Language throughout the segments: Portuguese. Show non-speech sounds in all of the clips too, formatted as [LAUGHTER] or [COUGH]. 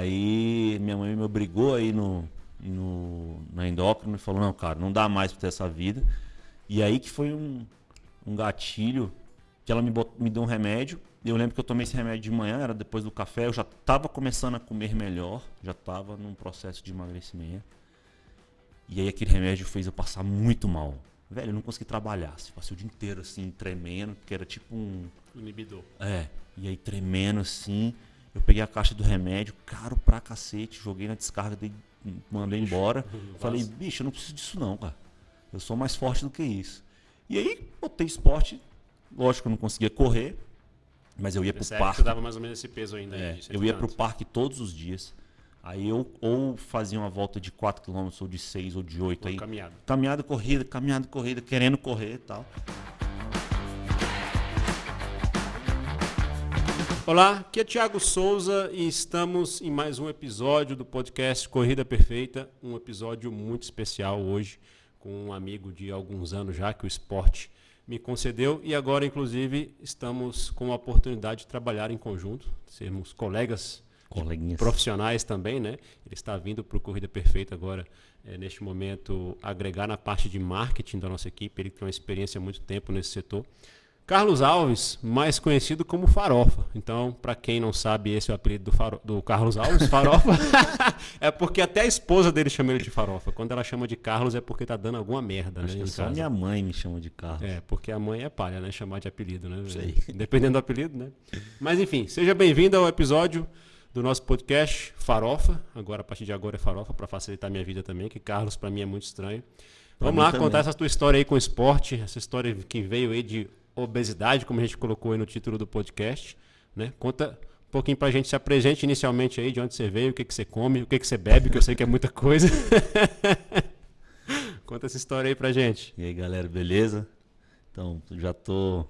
aí minha mãe me obrigou aí no, no, na endócrina e falou, não, cara, não dá mais pra ter essa vida. E aí que foi um, um gatilho que ela me, bot, me deu um remédio. Eu lembro que eu tomei esse remédio de manhã, era depois do café, eu já estava começando a comer melhor, já estava num processo de emagrecimento. E aí aquele remédio fez eu passar muito mal. Velho, eu não consegui trabalhar. Assim, passei o dia inteiro assim, tremendo, porque era tipo um. Inibidor. É. E aí tremendo assim. Eu peguei a caixa do remédio, caro pra cacete, joguei na descarga, dei, mandei embora. [LAUGHS] Falei, bicho, eu não preciso disso não, cara. Eu sou mais forte do que isso. E aí, botei esporte. Lógico que eu não conseguia correr, mas eu ia pro Percebe que parque. você dava mais ou menos esse peso ainda. É, cento eu ia pro parque todos os dias. Aí eu ou fazia uma volta de 4 km, ou de 6, ou de 8. Uma Aí, caminhada. caminhada, corrida, caminhada, corrida, querendo correr e tal. Olá, aqui é Thiago Souza e estamos em mais um episódio do podcast Corrida Perfeita. Um episódio muito especial hoje com um amigo de alguns anos já que o esporte me concedeu e agora, inclusive, estamos com a oportunidade de trabalhar em conjunto, sermos colegas Coleguinhas. profissionais também, né? Ele está vindo para o Corrida Perfeita agora, eh, neste momento, agregar na parte de marketing da nossa equipe. Ele tem uma experiência há muito tempo nesse setor. Carlos Alves, mais conhecido como Farofa. Então, para quem não sabe, esse é o apelido do, Faro- do Carlos Alves, Farofa. [LAUGHS] é porque até a esposa dele chama ele de Farofa. Quando ela chama de Carlos é porque tá dando alguma merda, Acho né? só casa. minha mãe me chama de carro. É, porque a mãe é palha, né? Chamar de apelido, né? Sei. Dependendo do apelido, né? Mas enfim, seja bem-vindo ao episódio do nosso podcast Farofa. Agora, a partir de agora é Farofa, para facilitar a minha vida também, que Carlos para mim é muito estranho. Pra Vamos lá também. contar essa tua história aí com o esporte, essa história que veio aí de obesidade, como a gente colocou aí no título do podcast, né? Conta um pouquinho pra gente, se apresente inicialmente aí, de onde você veio, o que, que você come, o que, que você bebe, que eu sei que é muita coisa. [LAUGHS] Conta essa história aí pra gente. E aí, galera, beleza? Então, já tô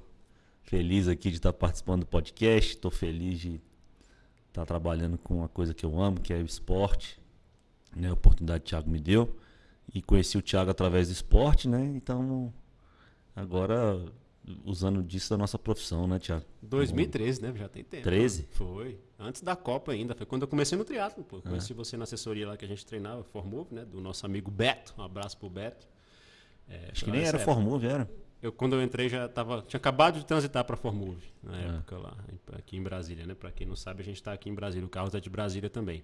feliz aqui de estar participando do podcast, tô feliz de estar trabalhando com uma coisa que eu amo, que é o esporte. Né? A oportunidade que o Thiago me deu. E conheci o Thiago através do esporte, né? Então, agora usando disso da nossa profissão, né, Thiago? 2013, né? Já tem tempo. 13? né? Foi. Antes da Copa ainda. Foi quando eu comecei no triatlo, pô. É. Conheci você na assessoria lá que a gente treinava, Formove, né? Do nosso amigo Beto. Um abraço pro Beto. É, Acho que nem era. Formove, era. Eu, quando eu entrei, já tava. Tinha acabado de transitar para Formove na É. época lá, aqui em Brasília, né? Pra quem não sabe, a gente tá aqui em Brasília. O Carlos é de Brasília também.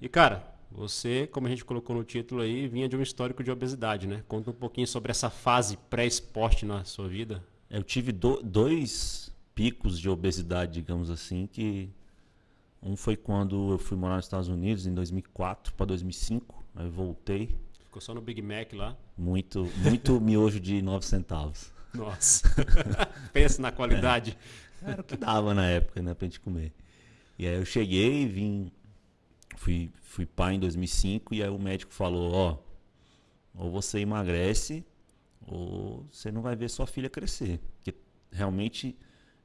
E, cara, você, como a gente colocou no título aí, vinha de um histórico de obesidade, né? Conta um pouquinho sobre essa fase pré-esporte na sua vida. Eu tive do- dois picos de obesidade, digamos assim, que um foi quando eu fui morar nos Estados Unidos em 2004 para 2005, aí voltei, Ficou só no Big Mac lá. muito muito [LAUGHS] miojo de 9 centavos. Nossa. [LAUGHS] Pensa na qualidade. Era o que dava na época, né, pra gente comer. E aí eu cheguei, vim fui fui pai em 2005 e aí o médico falou, ó, ou você emagrece ou você não vai ver sua filha crescer, porque realmente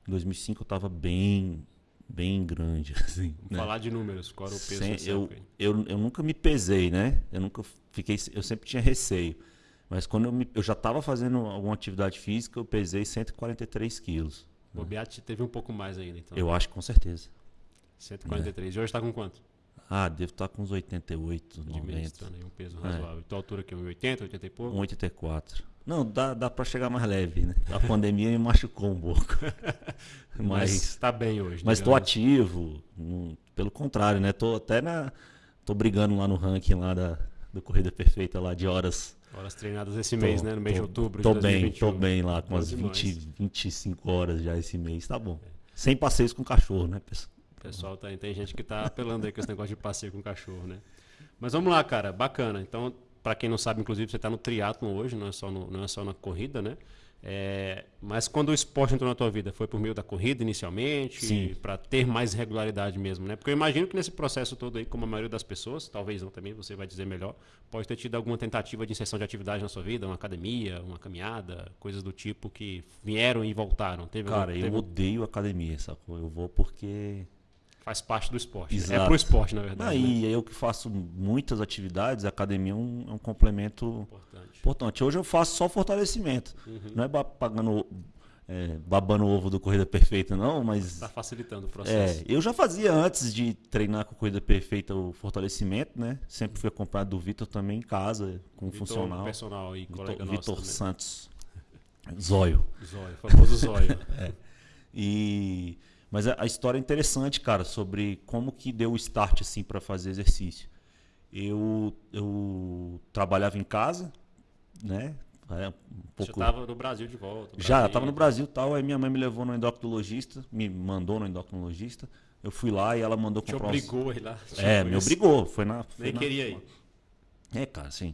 em 2005 eu tava bem bem grande [LAUGHS] assim, Vamos né? falar de números. Qual era o peso Sem- nessa eu, eu, eu nunca me pesei, né? Eu nunca fiquei. Eu sempre tinha receio. Mas quando eu, me- eu já estava fazendo alguma atividade física, eu pesei 143 quilos. O Beat teve um pouco mais ainda, então. Eu acho com certeza. 143. E hoje tá com quanto? Ah, devo estar com uns 88, De 90. mestrando aí, um peso razoável. Tua altura aqui, 1,80, 80 e pouco? 1,84. Não, dá, dá para chegar mais leve, né? A pandemia me machucou um pouco. [LAUGHS] Mas, tá bem hoje. mas tô digamos. ativo. pelo contrário, né? Tô até na. Tô brigando lá no ranking lá da, do Corrida Perfeita lá de horas Horas treinadas esse mês, Tô- né? No mês tô- de outubro Tô de bem, 2021. tô bem lá, com umas demais. 20, 25 horas já esse mês, tá bom. Sem passeios com cachorro, né, pessoal? Pessoal tá, tem gente que tá apelando aí com esse negócio de passeio com cachorro, né? Mas vamos lá, cara, bacana. Então, para quem não sabe, inclusive, você tá no triatlon hoje, não é só, no- não é só na corrida, né? É, mas quando o esporte entrou na tua vida, foi por meio da corrida inicialmente, para ter mais regularidade mesmo, né? Porque eu imagino que nesse processo todo aí, como a maioria das pessoas, talvez não também, você vai dizer melhor, pode ter tido alguma tentativa de inserção de atividade na sua vida, uma academia, uma caminhada, coisas do tipo que vieram e voltaram. Teve, Cara, teve- eu odeio academia, sacou? Eu vou porque. Faz parte do esporte. né? É Exato. pro esporte, na verdade. né? Aí eu que faço muitas atividades, a academia é um, é um complemento Importante. importante. Hoje eu faço só fortalecimento. Uhum. Não é pagando é, babando o ovo do Corrida Perfeita, não, mas. Está facilitando o processo. É, eu já fazia antes de treinar com Corrida Perfeita o fortalecimento, né? Sempre fui acompanhado do Vitor também em casa, com Vitor, funcional. personal e Vitor, colega Vitor Santos. Zóio. Zóio, famoso Zóio. [LAUGHS] É. E mas a, história é interessante, cara, sobre como que deu o start assim para fazer exercício. Eu eu trabalhava em casa, né? É, um Você pouco estava no Brasil de volta. já, eu tava no Brasil e tal, aí minha mãe me levou no endocrinologista, me mandou no endocrinologista. Eu fui lá e ela mandou Te comprar uns- obrigou ir lá. É, me obrigou, foi na foi Nem na- queria ir. É, cara, assim,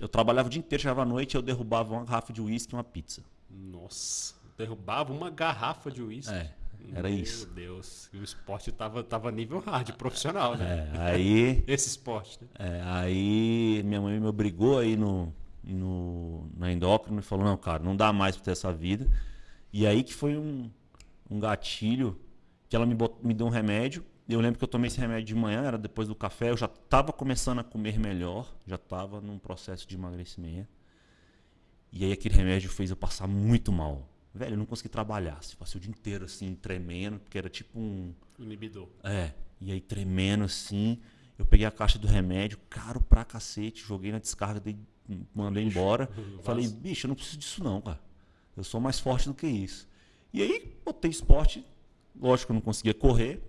eu trabalhava o dia inteiro, chegava à noite, eu derrubava uma garrafa de uísque e uma pizza. Nossa, derrubava uma garrafa de uísque. É, era Meu isso. Deus, o esporte tava, tava nível hard, profissional, né? É, aí [LAUGHS] Esse esporte, né? É, aí minha mãe me obrigou aí no, no, na endócrina e falou, não, cara, não dá mais pra ter essa vida. E aí que foi um, um gatilho que ela me, bot- me deu um remédio. Eu lembro que eu tomei esse remédio de manhã, era depois do café, eu já estava começando a comer melhor, já estava num processo de emagrecimento. E aí aquele remédio fez eu passar muito mal. Velho, eu não consegui trabalhar. assim, Passei o dia inteiro assim, tremendo, porque era tipo um. Inibidor. É, e aí tremendo assim, eu peguei a caixa do remédio, caro pra cacete, joguei na descarga, dei, mandei embora. [LAUGHS] Falei, bicho, eu não preciso disso não, cara. Eu sou mais forte do que isso. E aí botei esporte, lógico que eu não conseguia correr,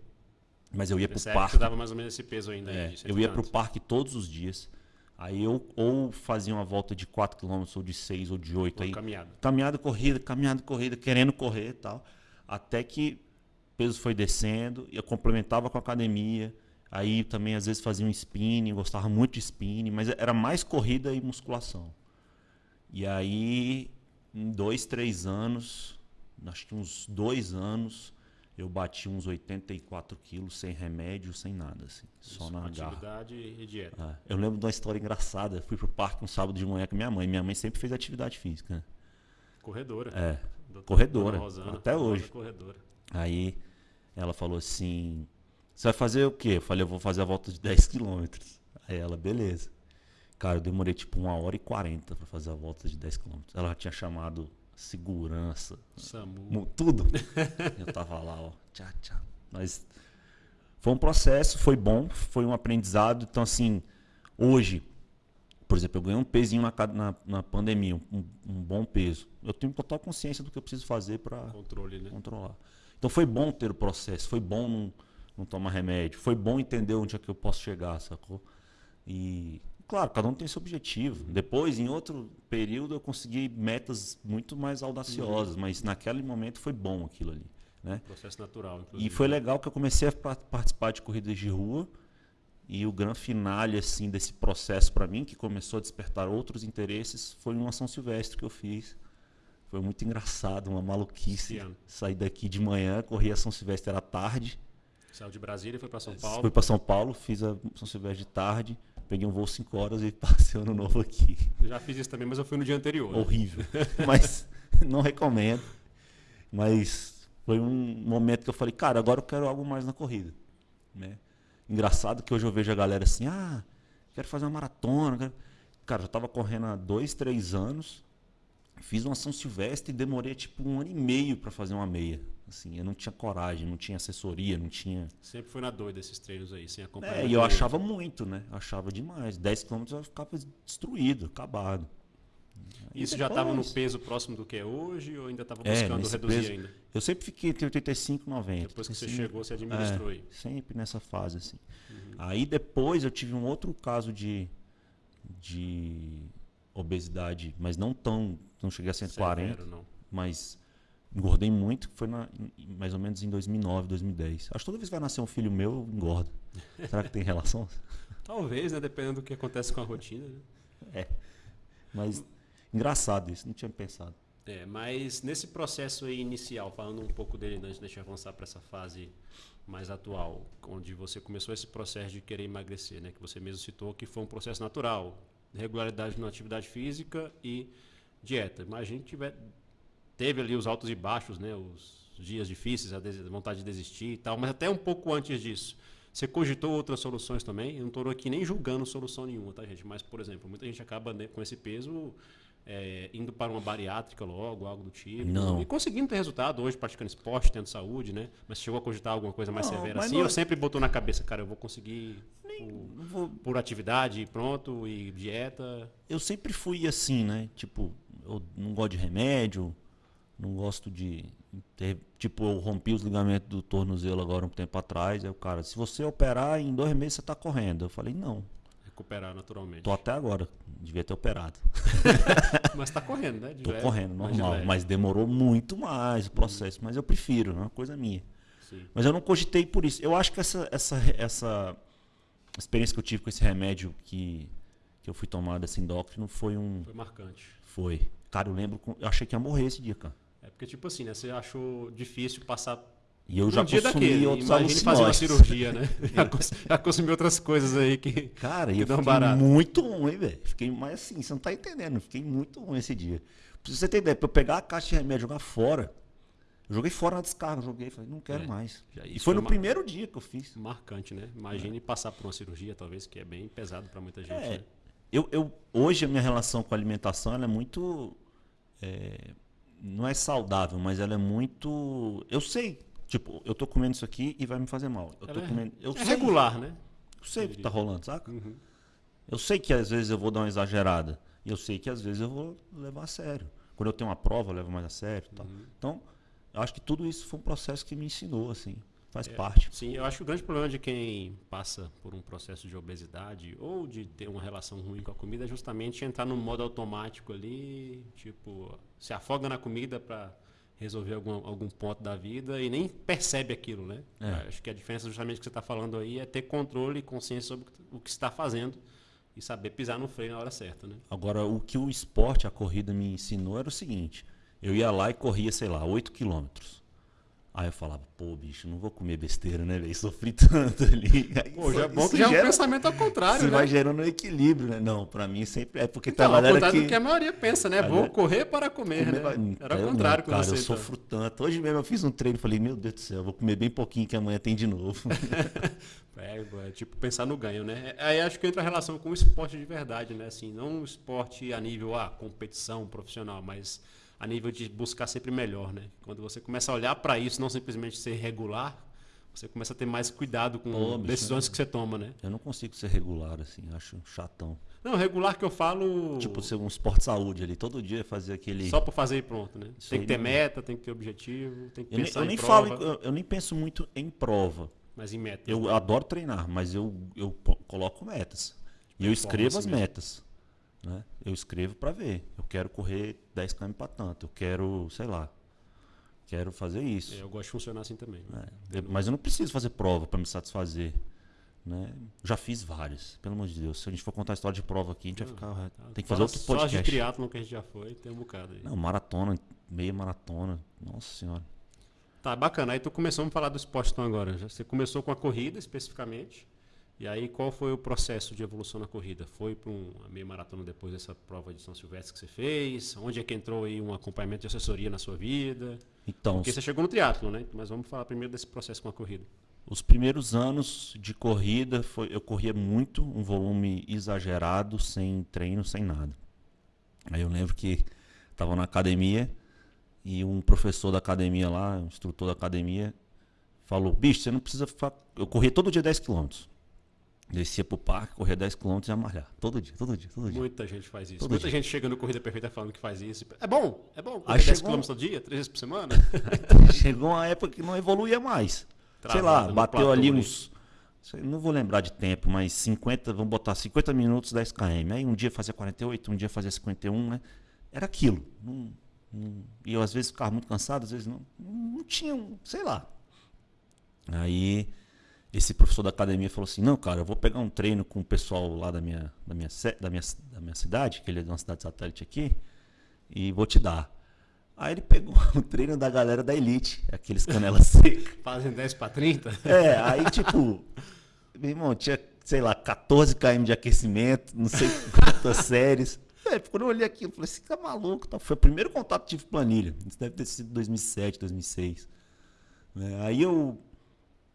mas eu ia pro Nessa época parque. você dava mais ou menos esse peso ainda. É, aí, eu ia pro tantos. parque todos os dias. Aí eu ou fazia uma volta de 4 km, ou de 6 ou de 8 Uma aí. caminhada. Caminhada, corrida, caminhada, corrida, querendo correr e tal. Até que o peso foi descendo, e eu complementava com a academia. Aí também às vezes fazia um spinning, gostava muito de spinning, mas era mais corrida e musculação. E aí, em dois, três anos, acho que uns dois anos, eu bati uns 84 quilos sem remédio, sem nada, assim, só Isso, na garra. Atividade e dieta. Ah, eu lembro de uma história engraçada. Fui pro parque um sábado de manhã com minha mãe. Minha mãe sempre fez atividade física. né? Corredora. É. Doutora corredora, Rosana, até hoje. Corredora. Aí ela falou assim: Você vai fazer o quê? Eu falei: Eu vou fazer a volta de 10 quilômetros. Aí ela, beleza. Cara, eu demorei tipo uma hora e 40 pra fazer a volta de 10 quilômetros. Ela tinha chamado segurança, Samu. mu- tudo. [LAUGHS] eu tava lá, ó, tchá, tchá. Mas foi um processo, foi bom, foi um aprendizado. Então, assim, hoje, por exemplo, eu ganhei um pezinho na, na, na pandemia, um, um bom peso. Eu tenho total consciência do que eu preciso fazer para né? controlar. Então foi bom ter o processo, foi bom não, não tomar remédio, foi bom entender onde é que eu posso chegar, sacou? E, claro, cada um tem seu objetivo. Depois, em outro período, eu consegui metas muito mais audaciosas, mas naquele momento foi bom aquilo ali, né? Processo natural, inclusive. E foi legal que eu comecei a pa- participar de corridas de rua e o grande finale assim desse processo para mim, que começou a despertar outros interesses, foi uma São Silvestre que eu fiz. Foi muito engraçado, uma maluquice. Saí daqui de manhã, corri a São Silvestre era tarde, Saiu de Brasília e foi para São Paulo. fui para São Paulo, fiz a São Silvestre de tarde, peguei um voo 5 horas e [LAUGHS] passei o ano novo aqui. Eu já fiz isso também, mas eu fui no dia anterior. né? horrível. [LAUGHS] Mas não recomendo. Mas foi um momento que eu falei, cara, agora eu quero algo mais na corrida. Né? Engraçado que hoje eu vejo a galera assim, ah, quero fazer uma maratona. quero-" Cara, eu tava correndo há dois, três anos, fiz uma São Silvestre e demorei tipo um ano e meio para fazer uma meia. Assim, eu não tinha coragem, não tinha assessoria, não tinha. Sempre foi na doida esses treinos aí, sem acompanhar. É, e eu achava muito, né? Achava demais. 10 quilômetros eu ficava destruído, acabado. Aí Isso já estava no depois- peso próximo do que é hoje ou ainda estava É, buscando nesse reduzir peso- ainda? Eu sempre fiquei entre 85 e 90. Depois que você assim, chegou, você administrou aí. é, sempre nessa fase, assim. Uhum. Aí depois eu tive um outro caso de, de obesidade, mas não tão. Não cheguei a 140, Severo, não. mas engordei muito, foi na- em- mais ou menos em 2009, 2010. Acho que toda vez que vai nascer um filho meu, eu engordo. [LAUGHS] Será que tem relação? Talvez, né? Dependendo do que acontece com a rotina. Né? Mas engraçado isso, não tinha pensado. É, mas nesse processo aí inicial, falando um pouco dele antes de deixar avançar para essa fase mais atual, onde você começou esse processo de querer emagrecer, né? Que você mesmo citou que foi um processo natural, regularidade na atividade física e dieta. Imagina que tiver, teve ali os altos e baixos, né? Os dias difíceis, a vontade de desistir e tal, mas até um pouco antes disso. Você cogitou outras soluções também? Eu não estou aqui nem julgando solução nenhuma, tá, gente? Mas, por exemplo, muita gente acaba né, com esse peso é, indo para uma bariátrica logo, algo do tipo. Não. E conseguindo ter resultado hoje, praticando esporte, tendo saúde, né? Mas chegou a cogitar alguma coisa mais Não, severa assim? não Ou é- sempre botou na cabeça, cara, eu vou conseguir por, Não vou- por atividade, pronto, e dieta. eu sempre fui assim, né? Tipo, eu não gosto de remédio, não gosto de ter, tipo, eu rompi os ligamentos do tornozelo agora um tempo atrás, aí o cara, se você operar em dois meses você tá correndo. Eu falei, não, Recuperar naturalmente. tô até agora, devia ter operado. [LAUGHS] Mas tá correndo, né? Leve, correndo, normal, mas demorou muito mais o processo, mas eu prefiro, é uma coisa minha. Sim. Mas eu não cogitei por isso. Eu acho que essa, essa, essa experiência que eu tive com esse remédio que, que eu fui tomar desse endócrino foi um. Foi marcante. Foi. Cara, eu lembro. Eu achei que ia morrer esse dia, cara. É porque, tipo assim, né? Você achou difícil passar E eu um já dia consumi daquele. outros Imagine fazer uma alucinógenos. cirurgia, né? [LAUGHS] já, cons- já consumi outras coisas aí que. Cara, e que eu fiquei barato. muito ruim, velho. Fiquei mais assim, você não tá entendendo. Fiquei muito ruim esse dia. Pra você ter ideia, pra eu pegar a caixa de remédio e jogar fora, eu joguei fora na descarga, joguei, falei, não quero É, mais. E foi no uma- primeiro dia que eu fiz. Marcante, né? Imagine passar por uma cirurgia, talvez, que é bem pesado pra muita gente. É, né? eu, eu, hoje a minha relação com a alimentação é muito. é, não é saudável, mas ela é muito. Eu sei. Tipo, eu tô comendo isso aqui e vai me fazer mal. Eu tô é- comendo. Eu é sei, regular, né? Eu sei o que tá rolando, saca? Uhum. Eu sei que às vezes eu vou dar uma exagerada. E eu sei que às vezes eu vou levar a sério. Quando eu tenho uma prova, eu levo mais a sério. Tal. Uhum. Então, eu acho que tudo isso foi um processo que me ensinou, assim. Faz É, parte. Sim, eu acho que o grande problema de quem passa por um processo de obesidade ou de ter uma relação ruim com a comida é justamente entrar no modo automático ali, tipo, se afoga na comida para resolver algum, algum ponto da vida e nem percebe aquilo, né? É. Acho que a diferença justamente que você está falando aí é ter controle e consciência sobre o que está fazendo e saber pisar no freio na hora certa, né? Agora, o que o esporte, a corrida me ensinou era o seguinte: eu ia lá e corria, sei lá, 8 quilômetros. Aí eu falava, pô, bicho, não vou comer besteira, né, velho? Sofri tanto ali. [LAUGHS] Aí Pô, já é bom que já é um gera- pensamento ao contrário, né? vai gerando um equilíbrio, né? Não, pra mim sempre é porque Então, tem ao a galera contrário que... do que a maioria pensa, né? Vou correr para comer, Comer né? Era o eu contrário não, com cara, você. eu então. sofro tanto. Hoje mesmo eu fiz um treino e falei, meu Deus do céu, vou comer bem pouquinho que amanhã tem de novo. [LAUGHS] [LAUGHS] É, é tipo pensar no ganho, né? Aí acho que entra a relação com o esporte de verdade, né? Assim, não o esporte a nível ah, competição profissional, mas a nível de buscar sempre melhor, né? Quando você começa a olhar para isso, não simplesmente ser regular, você começa a ter mais cuidado com Pô, bicho, decisões que você toma, né? eu não consigo ser regular, assim, acho chatão. Não, regular que eu falo Tipo, ser um esporte de saúde ali, todo dia fazer aquele... só por fazer e pronto, né? Isso Tem que ter não- meta, tem que ter objetivo, tem que Eu nem, pensar eu em nem prova, falo, eu, eu nem penso muito em prova. mas em meta. Eu adoro treinar, mas eu, eu coloco metas. E eu escrevo as mesmo. metas. Né? Eu escrevo para ver. Eu quero correr 10 km para tanto. Eu quero, sei lá. Quero fazer isso. É, eu gosto de funcionar assim também. É, eu- mas eu não preciso fazer prova para me satisfazer. Né? Já fiz várias, pelo amor de Deus. Se a gente for contar a história de prova aqui, a gente vai ficar. Tem que fazer outro Só as de podcast. triatlon que a gente já foi, tem um bocado aí. Não, maratona, meia maratona. Nossa senhora. Tá, bacana. Aí tu começou a falar do esporte então agora. Você começou com a corrida especificamente. E aí qual foi o processo de evolução na corrida? Foi para uma meia maratona depois dessa prova de São Silvestre que você fez? Onde é que entrou aí um acompanhamento de assessoria na sua vida? Então, Porque você chegou no triatlo, né? Mas vamos falar primeiro desse processo com a corrida. Os primeiros anos de corrida, foi, eu corria muito, um volume exagerado, sem treino, sem nada. Aí eu lembro que estava na academia e um professor da academia lá, um instrutor da academia, falou: bicho, você não precisa. Eu corria todo dia 10 km. Descia pro parque, corria 10 km e ia malhar. Todo dia, todo dia, todo dia. Muita gente faz isso. Todo Muita dia. gente chega no Corrida Perfeita falando que faz isso. É bom, é bom. Aí Correr 10 chegou- km todo dia, três vezes por semana. [LAUGHS] Chegou uma época que não evoluía mais. sei Travado lá, no bateu ali uns. sei- Não vou lembrar de tempo, mas 50, vamos botar 50 minutos, 10 km. Aí um dia fazia 48, um dia fazia 51, né? Era aquilo. Não- não- e eu às vezes ficava muito cansado, às vezes não. Não tinha, um- sei lá. Aí esse professor da academia falou assim: Não, cara, eu vou pegar um treino com o pessoal lá da minha, da minha, da minha, da minha cidade, que ele é de uma cidade satélite aqui, e vou te dar. Aí ele pegou [LAUGHS] o treino da galera da Elite, aqueles canela [LAUGHS] seca. Fazem 10 para 30. É, aí tipo, meu irmão, tinha, sei lá, 14 km de aquecimento, não sei [LAUGHS] quantas séries. É, quando eu olhei aquilo, eu falei assim, tá maluco, tá? Foi o primeiro contato que tive planilha. Isso deve ter sido 2007, 2006. né? aí eu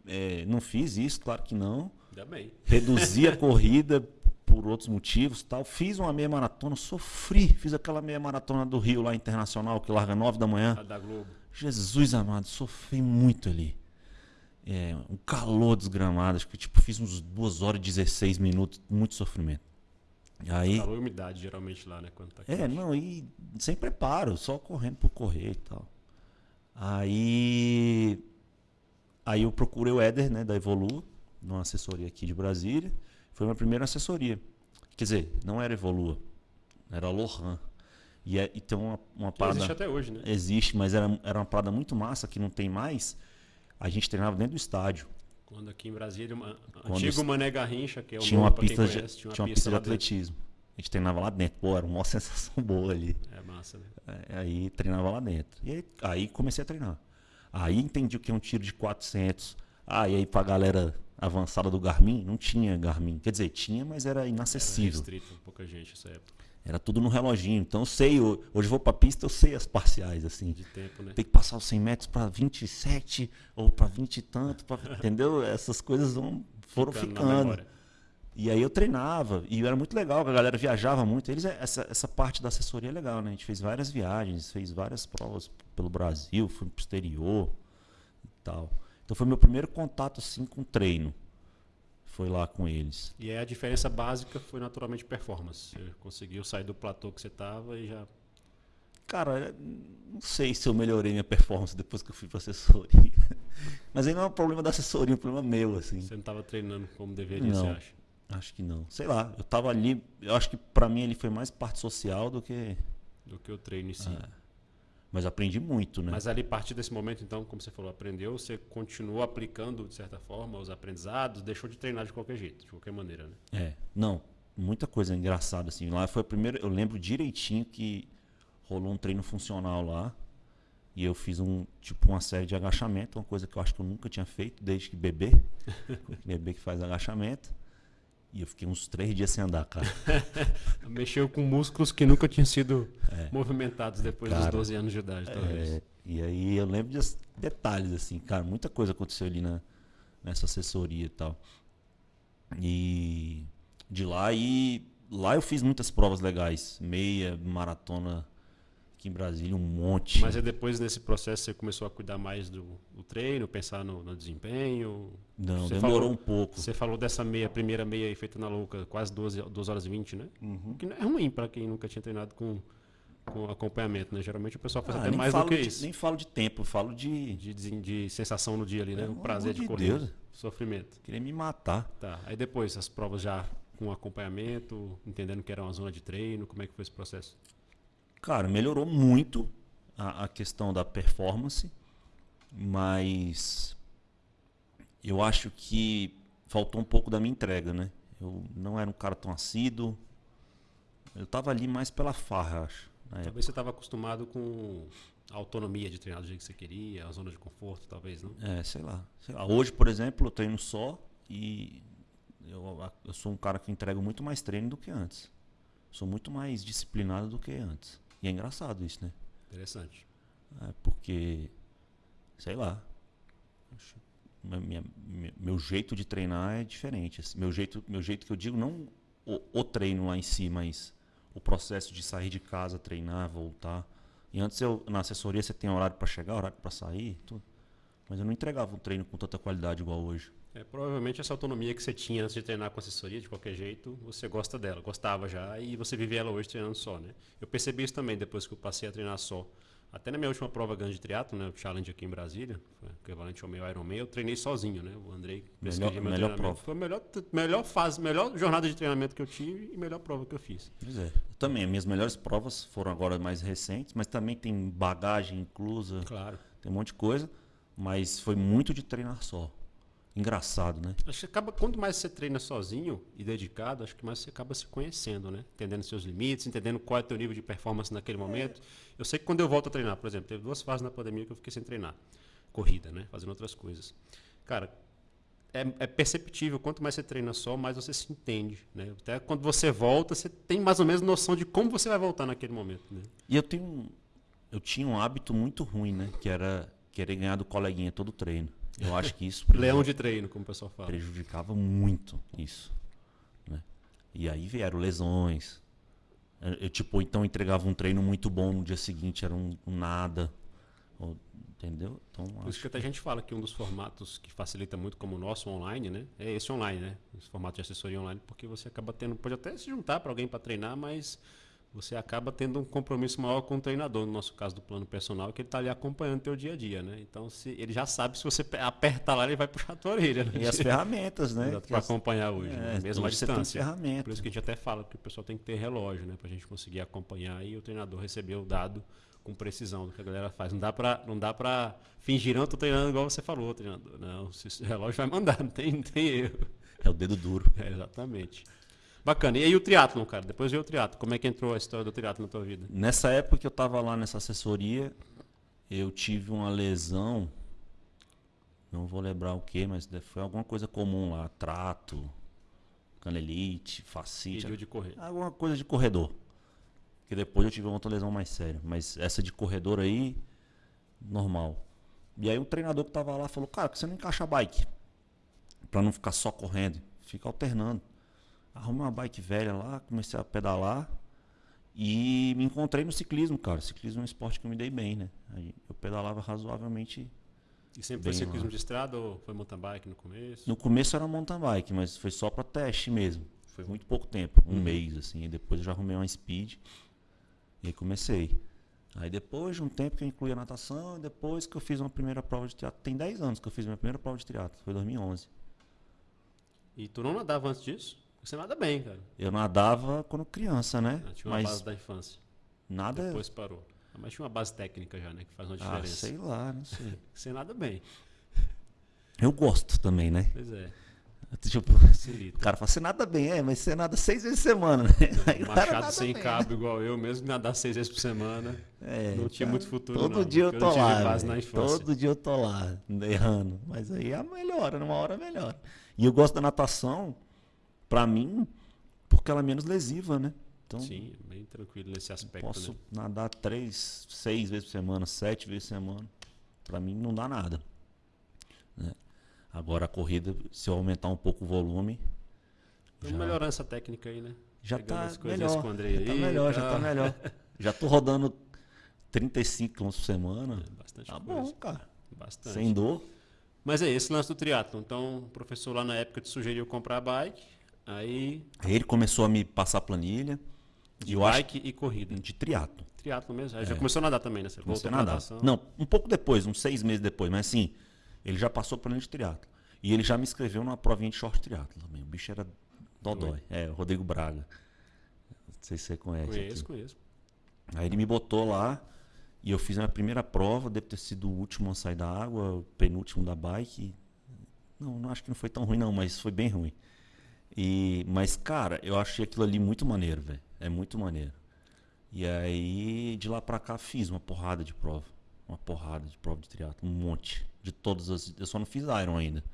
é, não fiz isso, claro que não. Ainda bem. Reduzi a [LAUGHS] corrida por outros motivos, tal. Fiz uma meia maratona, sofri. Fiz aquela meia maratona do Rio lá internacional que larga 9 da manhã. A da Globo. Jesus amado, sofri muito ali. É, um calor desgramado, acho que tipo, fiz uns 2 horas e 16 minutos, muito sofrimento. Aí, Calor e umidade, geralmente, lá, né? Quando tá é, não, e sem preparo, só correndo por correr e tal. Aí. Aí eu procurei o Éder, né, da Evolua, numa assessoria aqui de Brasília. Foi minha primeira assessoria. Quer dizer, não era Evolua, era a Lohan. E, é, e tem uma, uma parada. existe até hoje, né? Existe, mas era, era uma parada muito massa que não tem mais. A gente treinava dentro do estádio. Quando aqui em Brasília, uma, Quando antigo es- Mané Garrincha, que é o tinha nome uma pista, de, tinha uma pista de lá dentro. atletismo. A gente treinava lá dentro. Pô, era uma [LAUGHS] sensação boa ali. É massa, né? É, Aí treinava lá dentro. E aí, aí comecei a treinar. Aí entendi o que é um tiro de 400. Ah, e aí pra galera avançada do Garmin, não tinha Garmin. Quer dizer, tinha, mas era Era inacessível. restrito, pouca gente nessa época Era tudo no reloginho. Então eu sei, eu- hoje eu vou pra pista, eu sei as parciais, assim. de tempo, né? Tem que passar os 100 metros pra 27 ou pra 20 e tanto, pra- entendeu? Essas coisas vão, foram Ficando ficando. E aí eu treinava, e era muito legal, a galera viajava muito. Eles, essa, essa parte da assessoria é legal, né? A gente fez várias viagens, fez várias provas pelo Brasil, fui pro exterior e tal. Então foi meu primeiro contato assim com treino. Foi lá com eles. E aí a diferença básica foi naturalmente performance. Você conseguiu sair do platô que você tava e já. Cara, não sei se eu melhorei minha performance depois que eu fui pra assessoria. [LAUGHS] Mas aí não é um problema da assessoria, é um problema meu, assim. Você não tava treinando como deveria, você Não. acha? Acho que não. Sei lá, eu tava ali, eu acho que pra mim ele foi mais parte social do que. Do que o treino em si. Mas aprendi muito, né? Mas ali, a partir desse momento, então, como você falou, aprendeu, você continuou aplicando, de certa forma, os aprendizados, deixou de treinar de qualquer jeito, de qualquer maneira, né? É, não, muita coisa engraçada assim. Lá foi a primeira, eu lembro direitinho que rolou um treino funcional lá e eu fiz um tipo uma série de agachamento, uma coisa que eu acho que eu nunca tinha feito desde que bebê, [LAUGHS] bebê que faz agachamento. E eu fiquei uns três dias sem andar, cara. [LAUGHS] Mexeu com músculos que nunca tinham sido É. movimentados depois dos Cara, 12 anos de idade, talvez. É, e aí eu lembro de detalhes assim, cara, muita coisa aconteceu ali na, nessa assessoria e tal. E de lá e lá eu fiz muitas provas legais, meia, maratona aqui em Brasília, um monte. Mas aí depois, nesse processo, você começou a cuidar mais do, do treino, pensar no, no desempenho? Não, você demorou falou- um pouco. Você falou dessa meia, primeira meia aí feita na louca, quase 12, 2 horas e 20, né? Uhum. Que não é ruim para quem nunca tinha treinado com, com acompanhamento, né? Geralmente o pessoal faz Ah, até mais do que de- isso. Nem falo de tempo, falo de De, de, de sensação no dia ali, né? O prazer de correr. Deus. Sofrimento. querer me matar. Tá. Aí depois, as provas já com acompanhamento, entendendo que era uma zona de treino, como é que foi esse processo? Cara, melhorou muito a, a questão da performance, mas eu acho que faltou um pouco da minha entrega, né? Eu não era um cara tão assíduo. Eu tava ali mais pela farra, acho. na época. Talvez você estava acostumado com a autonomia de treinar do jeito que você queria, a zona de conforto, talvez, não? É, sei lá, sei lá. Hoje, por exemplo, eu treino só e eu, eu sou um cara que entrego muito mais treino do que antes. Sou muito mais disciplinado do que antes. E é engraçado isso, né? Interessante. É, porque, sei lá, minha- minha- meu jeito de treinar é diferente. assim. meu, jeito, meu jeito que eu digo, não o, o treino lá em si, mas o processo de sair de casa, treinar, voltar. E antes eu, na assessoria você tem horário para chegar, horário para sair, tudo. Mas eu não entregava um treino com tanta qualidade igual hoje. É, provavelmente essa autonomia que você tinha antes de treinar com assessoria, de qualquer jeito, você gosta dela, gostava já, e você vive ela hoje treinando só, né? Eu percebi isso também depois que eu passei a treinar só. Até na minha última prova grande de triatlo, né, o challenge aqui em Brasília, foi equivalente ao meu Ironman, eu treinei sozinho, né? O Andrei Melhor- meu melhor prova. Foi a melhor, melhor fase, melhor jornada de treinamento que eu tive e melhor prova que eu fiz. Pois é. Eu também, as minhas melhores provas foram agora mais recentes, mas também tem bagagem inclusa, Claro. tem um monte de coisa. Mas foi muito de treinar só. Engraçado, né? Acho que acaba, quanto mais você treina sozinho e dedicado, acho que mais você acaba se conhecendo, né? Entendendo seus limites, entendendo qual é o teu nível de performance naquele momento. Eu sei que quando eu volto a treinar, por exemplo, teve duas fases na pandemia que eu fiquei sem treinar. Corrida, né? Fazendo outras coisas. Cara, é, é perceptível, quanto mais você treina só, mais você se entende, né? Até quando você volta, você tem mais ou menos noção de como você vai voltar naquele momento, né? E eu tenho um- eu tinha um hábito muito ruim, né? Que era querer ganhar do coleguinha todo treino. Eu acho que isso Leão de treino, como o pessoal fala. prejudicava muito isso. Né? E aí vieram lesões. Eu, eu, tipo, então entregava um treino muito bom no dia seguinte, era um, um nada. Ou, entendeu? Então, Por isso que até a gente fala que um dos formatos que facilita muito como o nosso online, né? É esse online, né? Esse formato de assessoria online, porque você acaba tendo, pode até se juntar para alguém para treinar, mas você acaba tendo um compromisso maior com o treinador, no nosso caso do plano personal, que ele está ali acompanhando o teu dia a dia, né? Então, se ele já sabe se você apertar lá, ele vai puxar a tua orelha. Né? E as ferramentas, né? Para acompanhar hoje, é, né? mesmo a distância. Ferramenta. Por isso que a gente até fala que o pessoal tem que ter relógio, né? Para a gente conseguir acompanhar e o treinador receber o dado com precisão do que a galera faz. Não dá para não dá para fingir não, tô treinando igual você falou, treinador. Não, o relógio vai mandar, [LAUGHS] não tem, não tem erro. É o dedo duro. É, exatamente. Bacana. E aí o triatlon, cara? Depois veio o triatlo. Como é que entrou a história do triatlo na tua vida? Nessa época que eu estava lá nessa assessoria, eu tive uma lesão. Não vou lembrar o que, mas foi alguma coisa comum lá. Trato, canelite, fascite. de correr. Alguma coisa de corredor. Que depois eu tive uma outra lesão mais séria. Mas essa de corredor aí, normal. E aí o treinador que tava lá falou, cara, que você não encaixa a bike? Pra não ficar só correndo. Fica alternando. Arrumei uma bike velha lá, comecei a pedalar e me encontrei no ciclismo, cara. Ciclismo é um esporte que eu me dei bem, né? Eu pedalava razoavelmente. E sempre foi ciclismo lá. de estrada ou foi mountain bike no começo? No começo era mountain bike, mas foi só para teste mesmo. Foi muito pouco tempo, um uhum. mês, assim. E depois eu já arrumei uma speed e aí comecei. Aí depois de um tempo que eu incluí a natação, depois que eu fiz uma primeira prova de teatro. Tem 10 anos que eu fiz minha primeira prova de teatro, foi 2011. E tu não nadava antes disso? Você nada bem, cara. Eu nadava quando criança, né? Ah, tinha uma Mas base da infância. Nada. Depois parou. Ah, mas tinha uma base técnica já, né? Que faz uma ah, diferença. Ah, sei lá, não sei. [LAUGHS] Você nada bem. Eu gosto também, né? Pois é. Tipo, [LAUGHS] o cara fala, você nada bem, é, mas você nada seis vezes por semana, [LAUGHS] né? Machado sem bem. cabo igual eu, mesmo nadar seis vezes por semana. É, não tinha muito futuro. Todo não, dia eu tô eu lá. Todo dia eu tô lá, errando. Mas aí é melhora, numa hora melhora. E eu gosto da natação para mim, porque ela é menos lesiva, né? Então, Sim, bem tranquilo nesse aspecto. Posso né? nadar três, seis vezes por semana, sete vezes por semana. Para mim não dá nada. Né? Agora a corrida, se eu aumentar um pouco o volume. Vamos já... melhorar essa técnica aí, né? Já está melhor. Com o Andrei já tá melhor, já tá melhor. [LAUGHS] já tô rodando 35 km por semana. É bastante tá coisa. bom, cara. Bastante. Sem dor. Mas é esse lance do triatlo. Então, o professor lá na época te sugeriu comprar a bike. Aí. Ele começou a me passar planilha. De bike acho... e corrida. De triatlo. Triatlo mesmo. Aí é. já começou a nadar também, né? Você Começou a nadar. Não, um pouco depois, uns seis meses depois, mas assim, ele já passou planilha de triatlo. E ele já me inscreveu numa provinha de short triatlo também. O bicho era dodói. É, o Rodrigo Braga. Não sei se você conhece. Conheço, aqui. conheço. Aí ele me botou lá e eu fiz a minha primeira prova, deve ter sido o último a sair da água, o penúltimo da bike. Não, não acho que não foi tão ruim não, mas foi bem ruim. E, mas, cara, eu achei aquilo ali muito maneiro, velho. É muito maneiro. E aí, de lá pra cá, fiz uma porrada de prova. Uma porrada de prova de triatlo, um monte. De todas as. Eu só não fiz Iron ainda.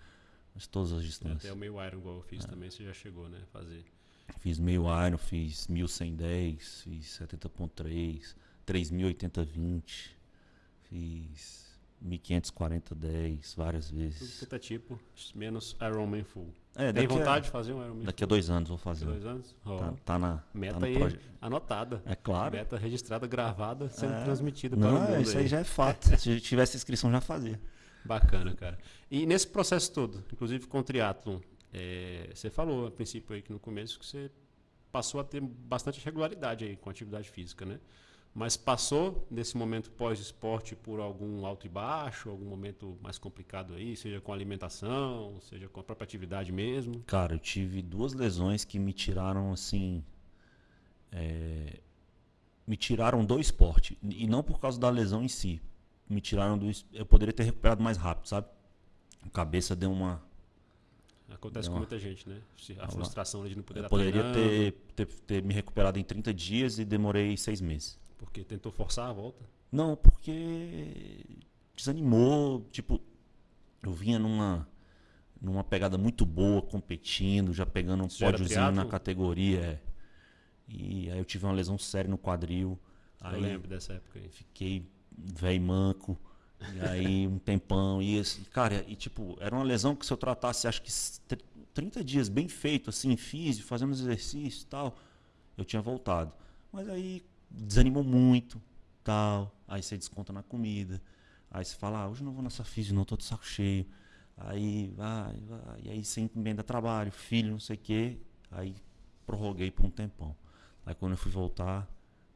Mas todas as distâncias. Até o meio Iron, igual eu fiz é. também, você já chegou, né? Fazer. Fiz meio Iron, fiz 1110, fiz 70.3, 3080-20, fiz 1540 10 várias vezes. Tudo tipo, menos Ironman Full. É, Tem vontade a, de fazer um Ironman Daqui a dois anos vou fazer. Dois anos? Oh. Tá, tá, na meta tá aí anotada. É claro. Meta registrada, gravada, sendo é. transmitida para o mundo. Isso aí. aí já é fato. [LAUGHS] Se tivesse inscrição já fazia. Bacana, cara. E nesse processo todo, inclusive com o triatlon, é, você falou a princípio aí que no começo que você passou a ter bastante regularidade aí com a atividade física, né? Mas passou nesse momento pós-esporte por algum alto e baixo, algum momento mais complicado aí, seja com alimentação, seja com a própria atividade mesmo? Cara, eu tive duas lesões que me tiraram assim. É, me tiraram do esporte. E não por causa da lesão em si. Me tiraram do. Eu poderia ter recuperado mais rápido, sabe? A cabeça deu uma. Acontece com muita gente, né? A frustração de não poder eu Poderia ter, ter, ter me recuperado em 30 dias e demorei seis meses. Porque tentou forçar a volta? Não, porque desanimou. Tipo, eu vinha numa, numa pegada muito boa, competindo, já pegando um pódiozinho na categoria. É. E aí eu tive uma lesão séria no quadril. Eu aí lembro dessa época aí. Fiquei velho manco. E aí um tempão. E, cara, e tipo, era uma lesão que se eu tratasse, acho que 30 dias bem feito, assim, físico, fazendo exercício e tal, eu tinha voltado. Mas aí desanimou muito, tal. Aí você desconta na comida. Aí você fala, ah, hoje não vou nessa física, não, tô de saco cheio. Aí vai, vai. E aí você emenda trabalho, filho, não sei o quê. Aí prorroguei por um tempão. Aí quando eu fui voltar,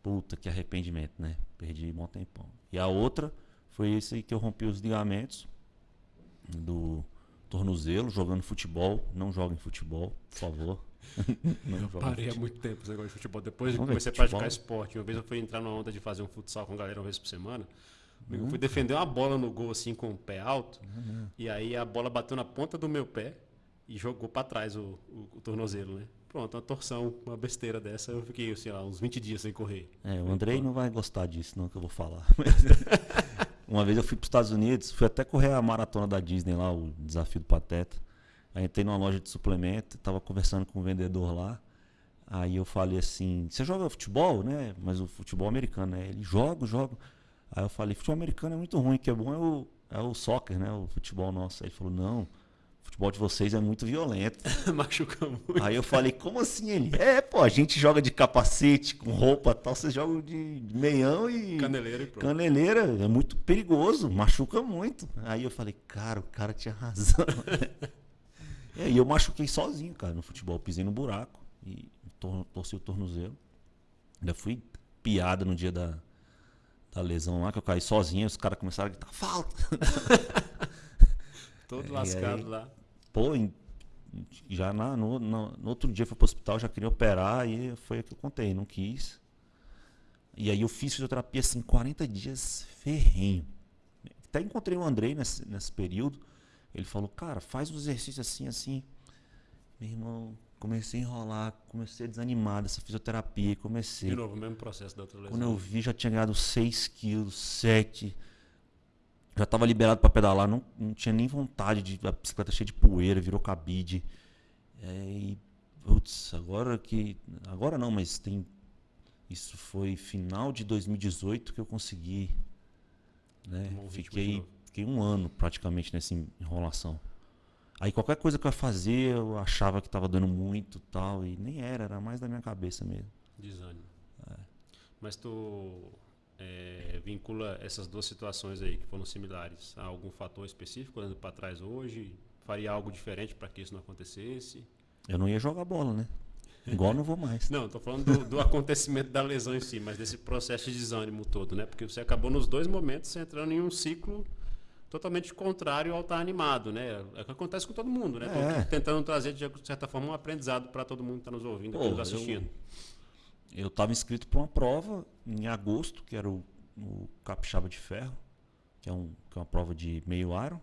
puta, que arrependimento, né? Perdi um bom tempão. E a outra foi esse aí que eu rompi os ligamentos do tornozelo, jogando futebol. Não joguem futebol, por favor. Não parei há muito tempo esse negócio de futebol. Depois que comecei a praticar esporte. Uma vez eu fui entrar numa onda de fazer um futsal com a galera uma vez por semana. Eu fui defender uma bola no gol assim com o pé alto. Uhum. E aí a bola bateu na ponta do meu pé e jogou para trás o, o, o, tornozelo, né? Pronto, uma torção, uma besteira dessa. Eu fiquei, sei lá, uns 20 dias sem correr. É, o Andrei não vai gostar disso, não, que eu vou falar. [LAUGHS] uma vez eu fui para os Estados Unidos, fui até correr a maratona da Disney lá, o desafio do Pateta. Aí entrei numa loja de suplemento, tava conversando com o um vendedor lá. Aí eu falei assim: Você joga futebol, né? Mas o futebol americano, né? Ele joga, joga. Aí eu falei: Futebol americano é muito ruim, o que é bom é o, é o soccer, né? O futebol nosso. Aí ele falou: Não, o futebol de vocês é muito violento. [LAUGHS] Machuca muito. Aí eu falei: Como assim ele? É, pô, a gente joga de capacete, com roupa tal, vocês jogam de meião e. Caneleira e pronto. Caneleira, é muito perigoso, machuca muito. Aí eu falei: Cara, o cara tinha razão. [LAUGHS] E aí eu machuquei sozinho, cara, no futebol. Pisei no buraco e tor torci o tornozelo. Ainda fui piada no dia da, da lesão lá, que eu caí sozinho. Os caras começaram a gritar, falta! [LAUGHS] Todo é, lascado aí, lá. Pô, em, já na, no, no, no, outro dia fui pro hospital, já queria operar e foi o que eu contei, não quis. E aí eu fiz fisioterapia assim, 40 dias ferrenho. Até encontrei o Andrei nesse, nesse período. Ele falou, cara, faz um exercício assim, assim. Meu irmão, comecei a enrolar, comecei a desanimar dessa fisioterapia, comecei. De novo, o mesmo processo da outra lesão. Quando eu vi, já tinha ganhado 6 quilos, 7. Já estava liberado para pedalar, não, não tinha nem vontade de. A bicicleta cheia de poeira, virou cabide. É, e, putz, agora que. Agora não, mas tem. Isso foi final de 2018 que eu consegui. Né? Fiquei Fiquei um ano praticamente nessa enrolação. Aí qualquer coisa que eu ia fazer, eu achava que estava dando muito tal, e nem era, era mais da minha cabeça mesmo. Desânimo. É. Mas tu é, vincula essas duas situações aí que foram similares a algum fator específico olhando para trás hoje? Faria algo diferente para que isso não acontecesse? Eu não ia jogar bola, né? Igual não vou mais. não, estou falando do, do, acontecimento da lesão em si, mas desse processo de desânimo todo, né? Porque você acabou nos dois momentos entrando em um ciclo totalmente contrário ao estar animado, né? É o que acontece com todo mundo, né? É. tentando trazer, de certa forma, um aprendizado para todo mundo que está nos ouvindo, Pô, nos assistindo. Eu estava inscrito para uma prova em agosto, que era o, o Capixaba de Ferro, que é, um, que é uma prova de meio aro,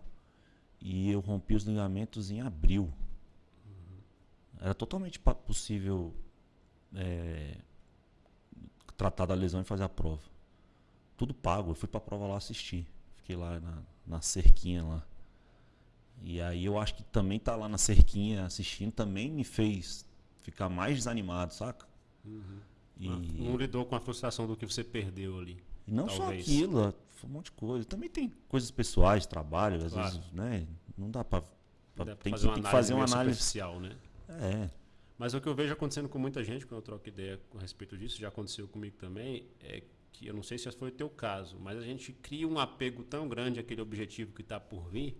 e eu rompi os ligamentos em abril. Uhum. Era totalmente possível é, tratar da lesão e fazer a prova. Tudo pago, eu fui para a prova lá assistir. Fiquei lá na, na cerquinha lá. E aí eu acho que também tá lá na cerquinha assistindo também me fez ficar mais desanimado, saca? Uhum. E... Não lidou com a frustração do que você perdeu ali. E não talvez. só aquilo, um monte de coisa. Também tem coisas pessoais, trabalho, às claro. vezes, né? Não dá pra. pra tem, que, tem que fazer uma análise. Superficial, né? É. Mas o que eu vejo acontecendo com muita gente, quando eu troco ideia a respeito disso, já aconteceu comigo também, é que eu não sei se foi o teu caso, mas a gente cria um apego tão grande àquele objetivo que está por vir,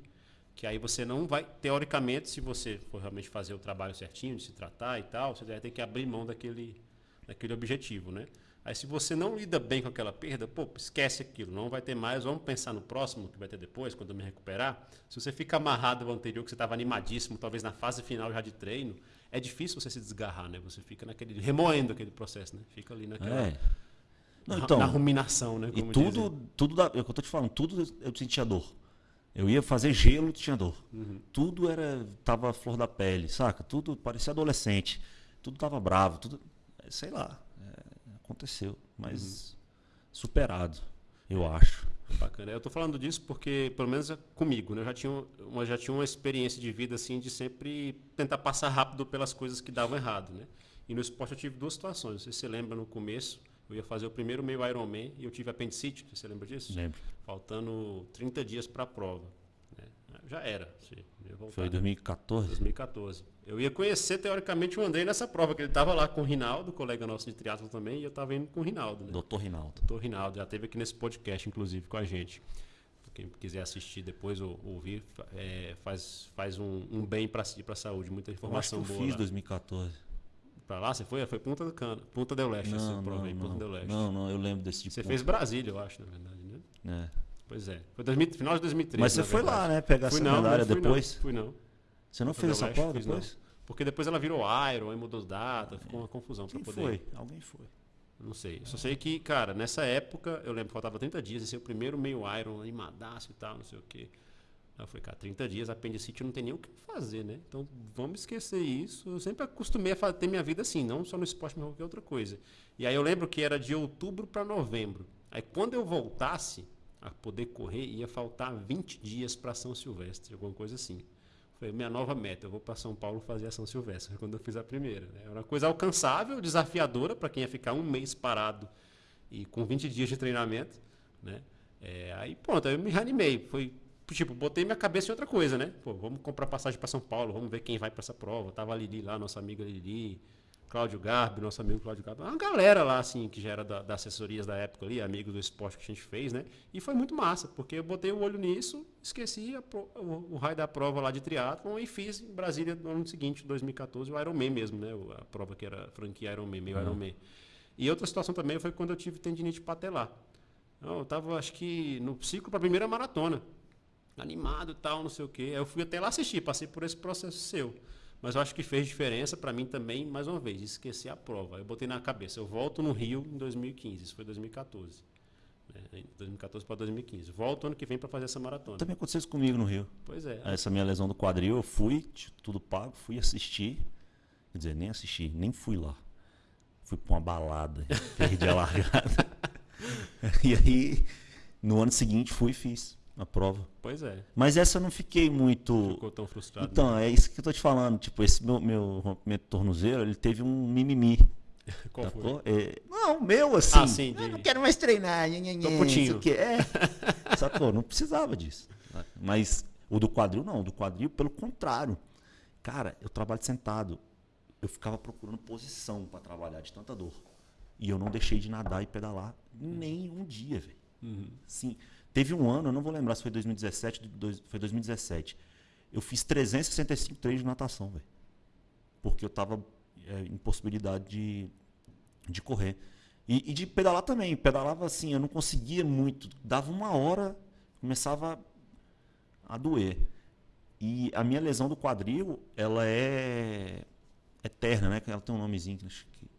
que aí você não vai, teoricamente, se você for realmente fazer o trabalho certinho, de se tratar e tal, você vai ter que abrir mão daquele, daquele objetivo, né? Aí se você não lida bem com aquela perda, pô, esquece aquilo, não vai ter mais, vamos pensar no próximo que vai ter depois, quando eu me recuperar. Se você fica amarrado ao anterior, que você estava animadíssimo, talvez na fase final já de treino, é difícil você se desgarrar, né? Você fica naquele, remoendo aquele processo, né? Fica ali naquela... É não, então, na ruminação, né? e tudo, tudo da, é o que eu tô te falando, tudo eu sentia dor. Eu ia fazer gelo, tinha dor. Uhum. Tudo era tava flor da pele, saca? Tudo parecia adolescente. Tudo tava bravo, tudo, sei lá, é, aconteceu, mas uhum. superado, eu acho. Bacana. Eu tô falando disso porque, pelo menos comigo, né? eu já tinha, uma, já tinha uma experiência de vida assim de sempre tentar passar rápido pelas coisas que davam errado, né? E no esporte eu tive duas situações. Não sei se você lembra no começo, eu ia fazer o primeiro meio Ironman e eu tive apendicite, você lembra disso? Lembro. Faltando 30 dias para a prova. Né? Já era. Foi 2014? 2014. Eu ia conhecer, teoricamente, o Andrei nessa prova, que ele estava lá com o Rinaldo, colega nosso de triatlo também, e eu estava indo com o Rinaldo. Né? Doutor Rinaldo. Doutor Rinaldo, já esteve aqui nesse podcast, inclusive, com a gente. Quem quiser assistir depois ou ouvir, é, faz, faz um, um bem para si, para a saúde. Muita informação eu acho que eu boa. Eu fiz lá. 2014. Pra lá você foi? Foi Punta do Cano. Punta del Leste, não, essa prova não, aí, Punta não, del Leste. Não, não, eu lembro desse tipo. Você fez Brasília, eu acho, na verdade, né? É. Pois é. Foi 2000, final de 2013. Mas você foi lá, né? Pegar fui essa não, medalha depois? Não, fui não. Você não fez essa prova depois? Não. Porque depois ela virou Iron, aí mudou as datas, ficou uma confusão Quem pra poder. foi? Alguém foi. Não sei. Só sei que, cara, nessa época, eu lembro que faltava 30 dias, esse é o primeiro meio Iron, animadaço e tal, não sei o quê. Eu falei, cara, 30 dias, apendicite não tem nem o que fazer, né? Então vamos esquecer isso. Eu sempre acostumei a ter minha vida assim, não só no esporte, mas qualquer outra coisa. E aí eu lembro que era de outubro para novembro. Aí quando eu voltasse a poder correr, ia faltar 20 dias para São Silvestre, alguma coisa assim. Foi minha nova meta. Eu vou para São Paulo fazer a São Silvestre, [LAUGHS] quando eu fiz a primeira. Né? Era uma coisa alcançável, desafiadora para quem ia ficar um mês parado e com 20 dias de treinamento. Né? É, aí pronto, aí eu me reanimei. Foi tipo, botei minha cabeça em outra coisa, né? Pô, vamos comprar passagem para São Paulo, vamos ver quem vai para essa prova. Tava a Lili lá, nossa amiga Lili, Cláudio Garbi, nosso amigo Cláudio Garbi. Uma galera lá, assim, que já era da, das assessorias da época ali, amigo do esporte que a gente fez, né? E foi muito massa, porque eu botei o olho nisso, esqueci a, o, o, raio da prova lá de triatlon e fiz em Brasília no ano seguinte, 2014, o Ironman mesmo, né? A prova que era franquia Ironman, meio uhum. Ironman. E outra situação também foi quando eu tive tendinite patelar. Eu tava, acho que, no ciclo para a primeira maratona animado e tal, não sei o quê. Eu fui até lá assistir, passei por esse processo seu. Mas eu acho que fez diferença para mim também, mais uma vez, esquecer a prova. Eu botei na cabeça, eu volto no Rio em 2015, isso foi 2014. Né? 2014 para 2015. Volto ano que vem para fazer essa maratona. Também aconteceu isso comigo no Rio. Pois é. Essa minha lesão do quadril, eu fui, tudo pago, fui assistir. Quer dizer, nem assisti, nem fui lá. Fui para uma balada, [LAUGHS] perdi a largada. [LAUGHS] e aí, no ano seguinte, fui e fiz a prova. Pois é. Mas essa eu não fiquei muito. Ficou tão frustrado. Então, né? é isso que eu tô te falando. Tipo, esse meu, meu rompimento de tornozelo, ele teve um mimimi. [LAUGHS] Qual sacou? foi? É, não, meu assim. Ah, sim, de... não quero mais treinar. Nha, nha, Tô putinho. Que é. [LAUGHS] sacou? Não precisava disso. Mas o do quadril, não. O do quadril, pelo contrário. Cara, eu trabalho sentado. Eu ficava procurando posição para trabalhar de tanta dor. E eu não deixei de nadar e pedalar nem um dia, velho. Uhum. Sim. Teve um ano, eu não vou lembrar se foi 2017, foi 2017. Eu fiz 365 treinos de natação, velho. Porque eu tava é, em possibilidade de, de correr. E, e, de pedalar também. Pedalava assim, eu não conseguia muito. Dava uma hora, começava a doer. E a minha lesão do quadril, ela é eterna, né? Ela tem um nomezinho que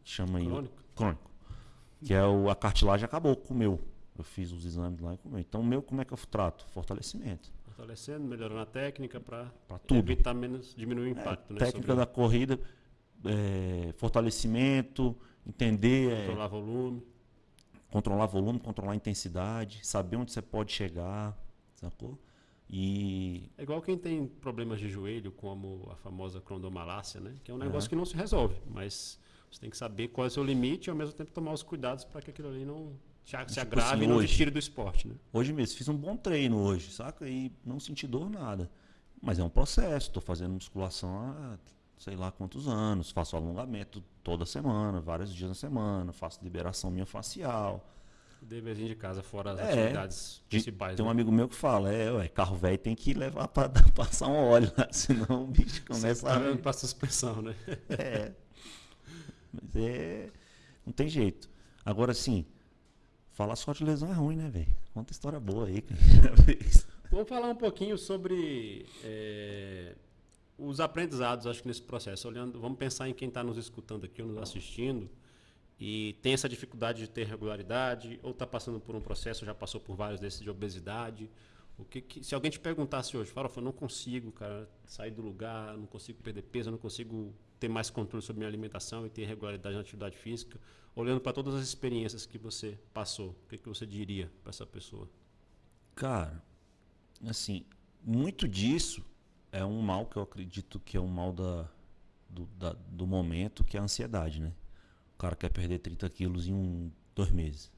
chama aí. Crônico. Crônico. Que é o, a cartilagem acabou com o meu. Eu fiz os exames lá e comi. Então, o meu, como é que eu trato? Fortalecimento. Fortalecendo, melhorando a técnica para evitar menos, diminuir o é, impacto. É, né, técnica sobre... da corrida, é, fortalecimento, entender. É, controlar volume. Controlar volume, controlar intensidade, saber onde você pode chegar, sacou? E... É igual quem tem problemas de joelho, como a famosa condomalácia, né? Que é um negócio uhum. que não se resolve, mas você tem que saber qual é o seu limite e ao mesmo tempo tomar os cuidados para que aquilo ali não se, se tipo agrave assim, e não hoje, tire do esporte, né? Hoje mesmo, fiz um bom treino hoje, saca? E não senti dor nada. Mas é um processo, estou fazendo musculação há sei lá quantos anos, faço alongamento toda semana, vários dias na semana, faço liberação minha facial. Deverzinho de casa, fora as é, atividades principais. Tem né? um amigo meu que fala, é, ué, carro velho tem que levar para [LAUGHS] passar um óleo, lá, [LAUGHS] senão o bicho começa tá a... para suspensão, né? É. Mas é... Não tem jeito. Agora, sim, Falar só de lesão é ruim, né, velho? Conta história boa aí. [LAUGHS] Vamos falar um pouquinho sobre é, os aprendizados, acho que nesse processo. Olhando, vamos pensar em quem está nos escutando aqui ou nos assistindo e tem essa dificuldade de ter regularidade ou está passando por um processo, já passou por vários desses de obesidade. O que, que se alguém te perguntasse hoje, fala, eu não consigo, cara, sair do lugar, não consigo perder peso, não consigo ter mais controle sobre minha alimentação e ter regularidade na atividade física olhando para todas as experiências que você passou, o que, que você diria para essa pessoa? Cara, assim, muito disso é um mal que eu acredito que é um mal da, do, da, do momento, que é a ansiedade, né? O cara quer perder 30 quilos em um, dois meses.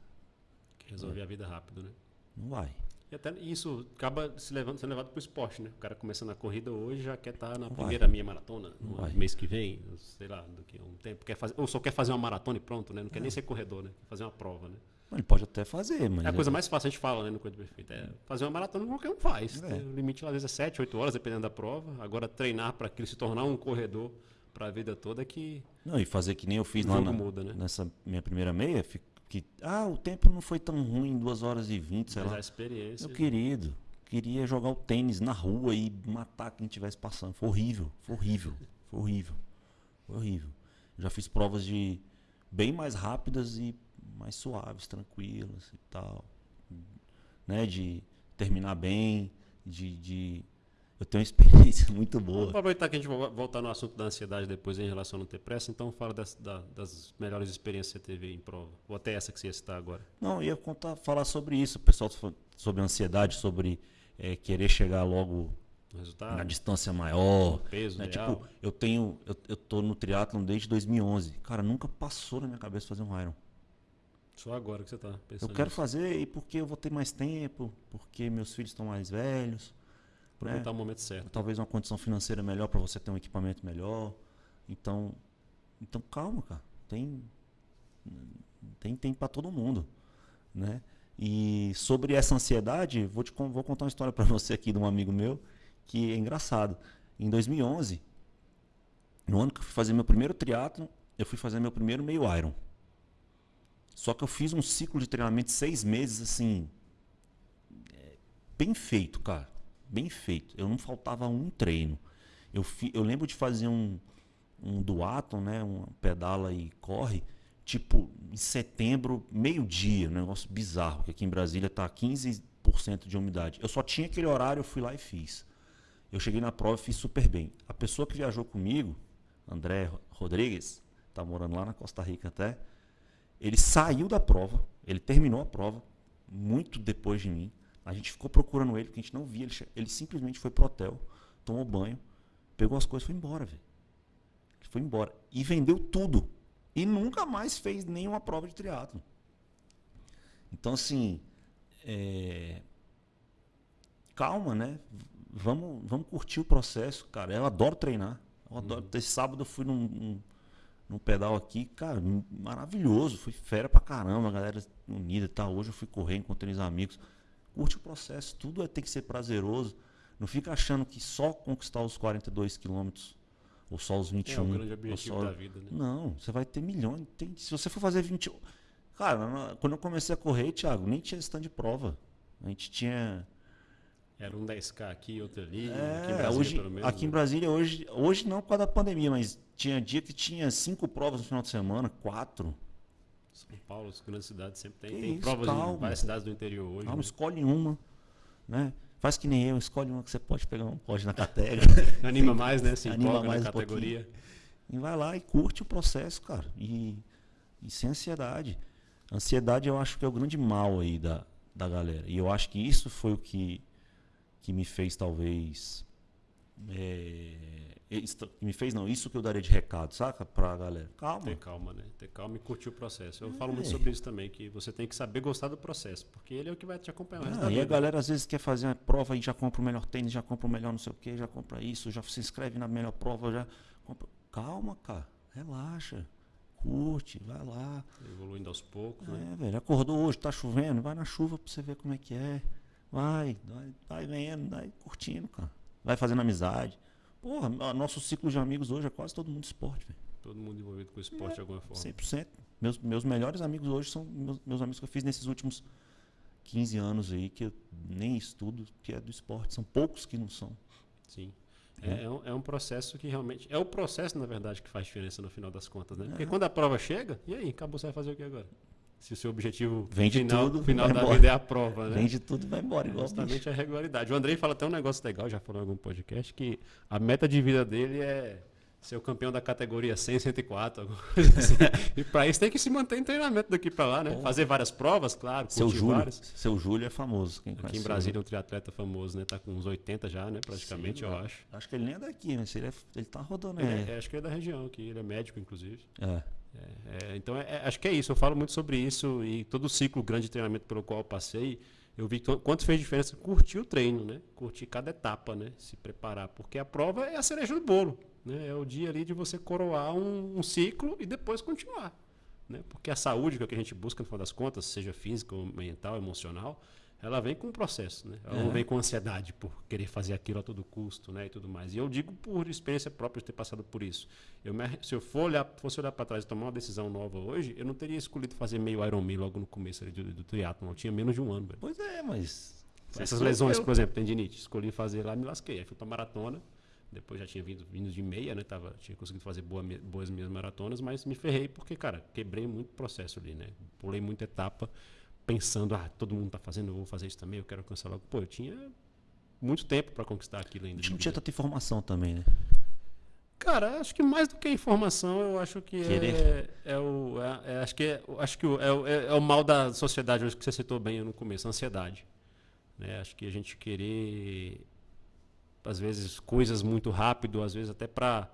Quer resolver é. a vida rápido, né? Não vai. E até isso acaba se levando, sendo levado para o esporte, né? O cara começando a corrida hoje já quer estar tá na Vai. primeira meia maratona no Vai. mês que vem, sei lá, daqui a um tempo. Quer fazer, ou só quer fazer uma maratona e pronto, né? Não quer nem ser corredor, né? Quer fazer uma prova, né? Ele pode até fazer, mas. É a coisa mais fácil, a gente fala, né, no Coisa Perfeita. É fazer uma maratona qualquer um faz. É. O limite, às vezes, é 7, 8 horas, dependendo da prova. Agora, treinar para aquilo se tornar um corredor para a vida toda é que Não, e fazer que nem eu fiz lá na- muda, né? nessa minha primeira meia, fi- que ah, o tempo não foi tão ruim, 2 horas e 20, sei mas lá. a experiência. Meu querido, queria jogar o tênis na rua e matar quem estivesse passando. Foi horrível, foi horrível, foi horrível, foi horrível. Já fiz provas de bem mais rápidas e mais suaves, tranquilas e tal. Né? De terminar bem, de. de... Eu tenho uma experiência [LAUGHS] muito Vamos boa. aproveitar que a gente vai voltar no assunto da ansiedade depois em relação a não ter pressa, então fala das, da- das melhores experiências que você teve em prova. Ou até essa que você ia citar agora. Não, eu ia contar, falar sobre isso, o pessoal tá sobre ansiedade, sobre eh, querer chegar logo resultado, na distância maior. peso, né? Tipo, eu tenho, eu, eu tô no triatlon desde 2011. Cara, nunca passou na minha cabeça fazer um Iron. Só agora que você está Eu pensando quero nisso. fazer e porque eu vou ter mais tempo, porque meus filhos estão mais velhos. Aproveitar né? o momento certo. Talvez uma condição financeira melhor para você ter um equipamento melhor. Então, então calma, cara. Tem tem tem para todo mundo, né? E sobre essa ansiedade, vou te vou contar uma história para [LAUGHS] você aqui de um amigo meu que é engraçado. Em 2011, no ano que eu fui fazer meu primeiro triatlo, eu fui fazer meu primeiro meio Iron. Só que eu fiz um ciclo de treinamento de seis meses, assim, é, bem feito, cara. Bem feito. Eu não faltava um treino. Eu, fi, eu lembro de fazer um, um duatlon, né? Um pedala e corre, tipo, em setembro, meio-dia, um negócio bizarro, porque aqui em Brasília tá 15% de umidade. Eu só tinha aquele horário, eu fui lá e fiz. Eu cheguei na prova e fiz super bem. A pessoa que viajou comigo, André Rodrigues, tá morando lá na Costa Rica até, ele saiu da prova, ele terminou a prova muito depois de mim. A gente ficou procurando ele, porque a gente não via. Ele, ele simplesmente foi pro hotel, tomou banho, pegou as coisas e foi embora, velho. Ele foi embora. E vendeu tudo. E nunca mais fez nenhuma prova de triatlo. Então, assim, é, calma, né? Vamos, vamos curtir o processo, cara. Eu adoro treinar. Eu adoro. Esse sábado eu fui num, num, num pedal aqui, cara, maravilhoso. Fui fera pra caramba, a galera unida e tal. Hoje eu fui correr, encontrei os amigos. Curte o processo, tudo é- tem que ser prazeroso. Não fica achando que só conquistar os 42 quilômetros, ou só os 21. É o grande objetivo só- da vida, né? Não, você vai ter milhões. Tem- se você for fazer 20. Cara, quando eu comecei a correr, Thiago, nem tinha stand de prova. A gente tinha. Era um 10K aqui, outro ali. É, aqui em Brasília, hoje, pelo menos. aqui em né? Brasília, hoje, hoje não por causa da pandemia, mas tinha dia que tinha cinco provas no final de semana, quatro. São Paulo, as grandes cidades sempre tem. Que tem isso, provas calma. em várias cidades do interior hoje. Calma, né? escolhe uma, né? Faz que nem eu, escolhe uma que você pode pegar um pódio na categoria. [LAUGHS] Anima mais, né? Se Anima mais na um categoria. E vai lá e curte o processo, cara. E, e sem ansiedade. Ansiedade eu acho que é o grande mal aí da, da galera. E eu acho que isso foi o que, que me fez, talvez. É, isso que me fez, não, isso que eu daria de recado, saca? Pra galera. Calma. Ter calma, né? Ter calma e curtir o processo. Eu falo muito É. sobre isso também, que você tem que saber gostar do processo, porque ele é o que vai te acompanhar o resto Ah, e a galera às vezes quer fazer uma prova e já compra o melhor tênis, já compra o melhor não sei o que, já compra isso, já se inscreve na melhor prova, já compra. Calma, cara. Relaxa. Curte, vai lá. Evoluindo aos poucos, né? É, velho, acordou hoje, tá chovendo, vai na chuva pra você ver como é que é. Vai, vai, vai vendo, vai curtindo, cara. Vai fazendo amizade. Porra, no- nosso ciclo de amigos hoje é quase todo mundo esporte, velho. Todo mundo envolvido com o esporte de alguma forma. 100%. Meus, meus melhores amigos hoje são meus, meus amigos que eu fiz nesses últimos 15 anos aí, que eu nem estudo, que é do esporte. São poucos que não são. Sim. É, é um, é um processo que realmente. É o processo, na verdade, que faz diferença no final das contas, né? Porque quando a prova chega, e aí? Acabou, você vai fazer o que agora? Se o seu objetivo Vende final, tudo, final da embora. vida é a prova, né? Vende tudo vai embora, É igual justamente bicho. a regularidade. O Andrei fala até um negócio legal, já falou em algum podcast, que a meta de vida dele é ser o campeão da categoria 100, 104, alguma [LAUGHS] coisa assim. e para isso tem que se manter em treinamento daqui para lá, né? Pô. Fazer várias provas, claro, Seu Júlio, várias. seu Júlio é famoso. Quem Aqui em Brasília é um triatleta famoso, né? Tá com uns 80 já, né? Praticamente, Sim, eu acho. Acho que ele nem é daqui, mas ele, é, ele tá rodando. Ele É, é- acho que ele é da região aqui, ele é médico, inclusive. é. É, é, então, é- é- acho que é isso. Eu falo muito sobre isso e todo o ciclo grande de treinamento pelo qual eu passei, eu vi quanto fez diferença curtir o treino, né? Curtir cada etapa, né? Se preparar, porque a prova é a cereja do bolo, né? É o dia ali de você coroar um, um ciclo e depois continuar, né? Porque a saúde que, é que a gente busca no final das contas, seja física, mental, emocional, ela vem com um processo, né? Ela é. não vem com ansiedade por querer fazer aquilo a todo custo, né? E tudo mais. E eu digo por experiência própria de ter passado por isso. Eu me, se eu for olhar, fosse olhar para trás e tomar uma decisão nova hoje, eu não teria escolhido fazer meio Iron Man logo no começo do, do triatlo. Eu tinha menos de um ano. Velho. Pois é, mas essas lesões, eu... por exemplo, tendinite, escolhi fazer lá, me lasquei. Aí fui para maratona. Depois já tinha vindo, vindo de meia, né? Tava, tinha conseguido fazer boa, boas minhas maratonas, mas me ferrei porque, cara, quebrei muito processo ali, né? Pulei muita etapa pensando, ah, todo mundo está fazendo, eu vou fazer isso também, eu quero alcançar logo. Pô, eu tinha muito tempo para conquistar aquilo ainda. A gente não tinha tanta informação também, né? Cara, acho que mais do que informação, eu acho que é, é, o. É, é, acho que, é, acho que é, é, é, o mal da sociedade, hoje que você citou bem no começo, a ansiedade. Né? Acho que a gente querer, às vezes, coisas muito rápido, às vezes até para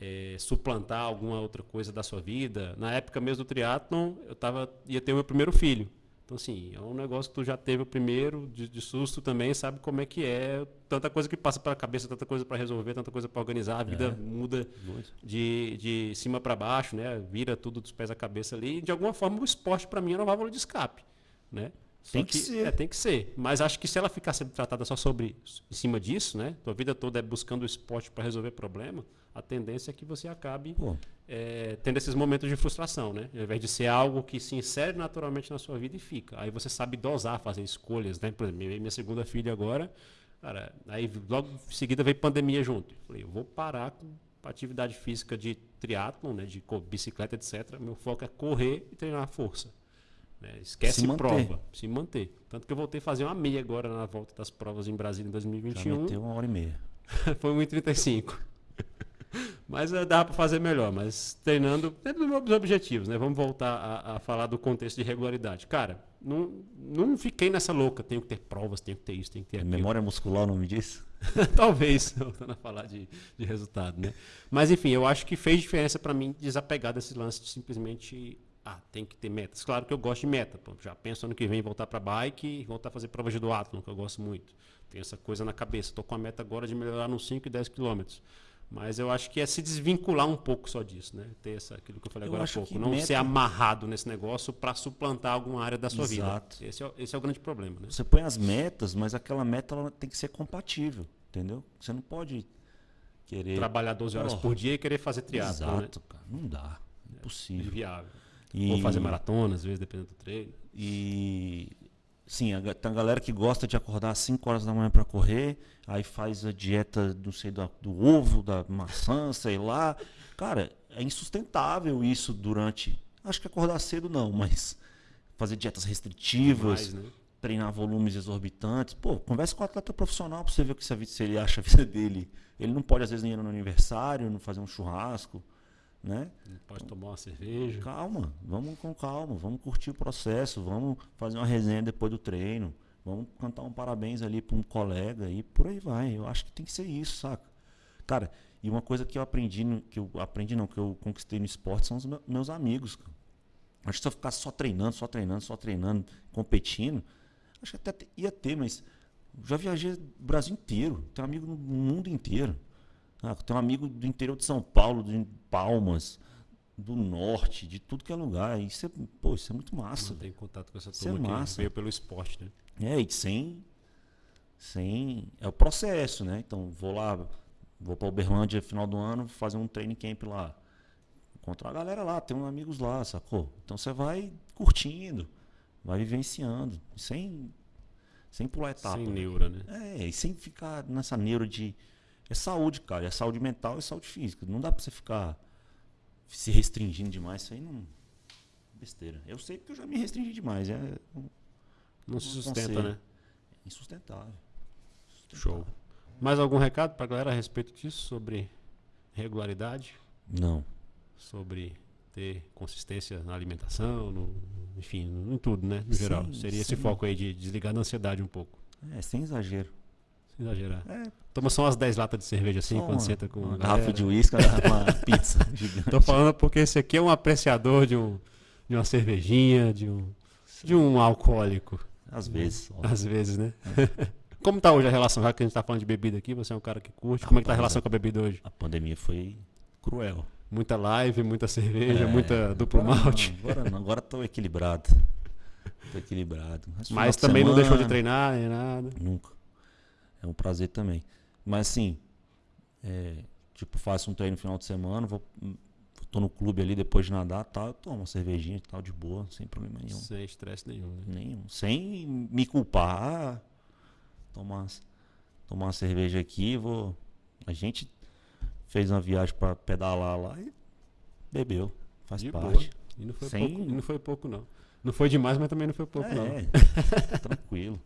é, suplantar alguma outra coisa da sua vida. Na época mesmo do triatlon, eu tava, ia ter o meu primeiro filho. Então, assim, é um negócio que tu já teve o primeiro, de, de susto também, sabe como é que é. Tanta coisa que passa pela cabeça, tanta coisa para resolver, tanta coisa para organizar. A vida é. muda de, de cima para baixo, né? Vira tudo dos pés à cabeça ali. E, de alguma forma, o esporte, para mim, é uma válvula de escape, né? Tem que, que, ser. É, tem que ser. Mas acho que se ela ficar sendo tratada só sobre em cima disso, né? Tua vida toda é buscando o esporte para resolver problema, a tendência é que você acabe é, tendo esses momentos de frustração, né? Ao invés de ser algo que se insere naturalmente na sua vida e fica. Aí você sabe dosar, fazer escolhas, né? Por exemplo, minha segunda filha agora, cara, aí logo em seguida veio pandemia junto. Falei, eu vou parar com atividade física de triatlon, né? De bicicleta, etc. Meu foco é correr e treinar força. Né? Esquece se prova, se manter. Tanto que eu voltei a fazer uma meia agora na volta das provas em Brasília em 2021. Já meteu uma hora e meia. [LAUGHS] Foi 1,35. [LAUGHS] Mas uh, dá para fazer melhor, mas treinando dentro dos meus objetivos, né? Vamos voltar a, a, falar do contexto de regularidade. Cara, não, não fiquei nessa louca, tenho que ter provas, tenho que ter isso, tenho que ter aquilo. Memória muscular o nome disso? [LAUGHS] Talvez, voltando a falar de, de resultado, né? Mas enfim, eu acho que fez diferença para mim desapegar desse lance de simplesmente ah, tem que ter metas. Claro que eu gosto de meta. Pô, já penso ano que vem voltar para bike e voltar a fazer provas de duatlon, que eu gosto muito. Tenho essa coisa na cabeça. Estou com a meta agora de melhorar nos 5 e 10 quilômetros. Mas eu acho que é se desvincular um pouco só disso, né? Ter essa, aquilo que eu falei eu agora há pouco. Não meta... ser amarrado nesse negócio para suplantar alguma área da sua Exato. vida. Esse é, esse é o grande problema. Né? Você põe as metas, mas aquela meta ela tem que ser compatível, entendeu? Você não pode querer. Trabalhar 12 horas oh, por dia e querer fazer triatlo. Né? Exato, né? cara. Não dá. É impossível. Inviável. E... Ou fazer maratona, às vezes, dependendo do treino. E Sim, tem a galera que gosta de acordar às 5 horas da manhã para correr, aí faz a dieta, não sei, do, do, ovo, da maçã, sei lá. Cara, é insustentável isso durante. Acho que acordar cedo não, mas fazer dietas restritivas, né? treinar volumes exorbitantes. Pô, conversa com o atleta profissional para você ver o que se ele acha a vida [LAUGHS] dele. Ele não pode, às vezes, nem ir no aniversário, não fazer um churrasco. Né? Pode tomar uma cerveja. Calma, vamos com calma, vamos curtir o processo, vamos fazer uma resenha depois do treino, vamos cantar um parabéns ali para um colega e por aí vai. Eu acho que tem que ser isso, saca? Cara, e uma coisa que eu aprendi, que eu aprendi não, que eu conquistei no esporte são os meus amigos. Acho que se eu ficar só treinando, só treinando, só treinando, competindo, acho que até ia ter, mas já viajei o Brasil inteiro, tenho amigo no mundo inteiro. Ah, tem um amigo do interior de São Paulo, de Palmas, do norte, de tudo que é lugar. Isso é, pô, isso é muito massa. Tem contato com essa turma isso é massa. veio pelo esporte, né? É, e sem, sem. É o processo, né? Então, vou lá, vou para Uberlândia final do ano, fazer um training camp lá. Encontrar a galera lá, tem uns amigos lá, sacou? Então você vai curtindo, vai vivenciando, sem, sem pular etapa. Sem neura, né? É, e sem ficar nessa neura de é saúde, cara. É saúde mental e saúde física. Não dá pra você ficar se restringindo demais. Isso aí não. Besteira. Eu sei porque eu já me restringi demais. É, não, não se sustenta, né? É insustentável. Show. Mais algum recado pra galera a respeito disso? Sobre regularidade? Não. Sobre ter consistência na alimentação, no, enfim, em tudo, né? No sim, geral. Seria sim. esse foco aí de desligar da ansiedade um pouco. É, sem exagero. Exagerar. É. Toma só umas 10 latas de cerveja assim, quando senta com uma garrafa de uísque, uma [LAUGHS] pizza gigante. Tô falando porque esse aqui é um apreciador de, um, de uma cervejinha, de um, de um alcoólico. Às vezes. Só. Às vezes, né? [LAUGHS] Como tá hoje a relação? Já que a gente tá falando de bebida aqui, você é um cara que curte. Como é que tá a relação com a bebida hoje? A pandemia foi cruel. Muita live, muita cerveja, é, muita duplo agora malte. Não, agora não, agora tô equilibrado. Tô equilibrado. Mas, Mas também semana, não deixou de treinar nem nada. Nunca. É um prazer também. Mas assim, é, tipo, faço um treino no final de semana, vou, tô no clube ali depois de nadar, tal, tomo uma cervejinha e tal, de boa, sem problema nenhum. Sem estresse nenhum, né? Nenhum. Sem me culpar. Ah, tomar, tomar uma cerveja aqui, vou. A gente fez uma viagem para pedalar lá e bebeu. Faz de parte. Boa. E não foi, Sem... pouco, e não foi pouco, não. Não foi demais, mas também não foi pouco, é, não. [LAUGHS] tranquilo.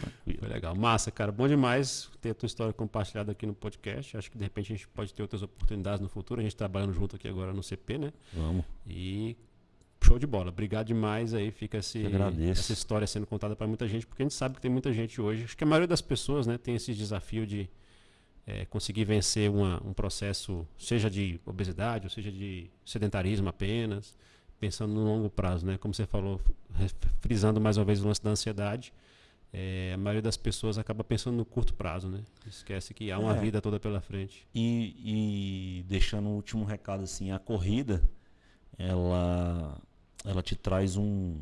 Tranquilo. Foi legal. Massa, cara. Bom demais ter a tua história compartilhada aqui no podcast. Acho que de repente a gente pode ter outras oportunidades no futuro. A gente trabalhando junto aqui agora no CP, né? Vamos. E show de bola. Obrigado demais aí. Fica esse, essa história sendo contada para muita gente, porque a gente sabe que tem muita gente hoje. Acho que a maioria das pessoas né, tem esse desafio de é, conseguir vencer uma, um processo, seja de obesidade, ou seja de sedentarismo apenas, pensando no longo prazo, né? Como você falou, frisando mais uma vez o lance da ansiedade é, a maioria das pessoas acaba pensando no curto prazo, né? Esquece que há uma é. vida toda pela frente. E, e deixando o último recado assim, a corrida, ela, ela te traz um,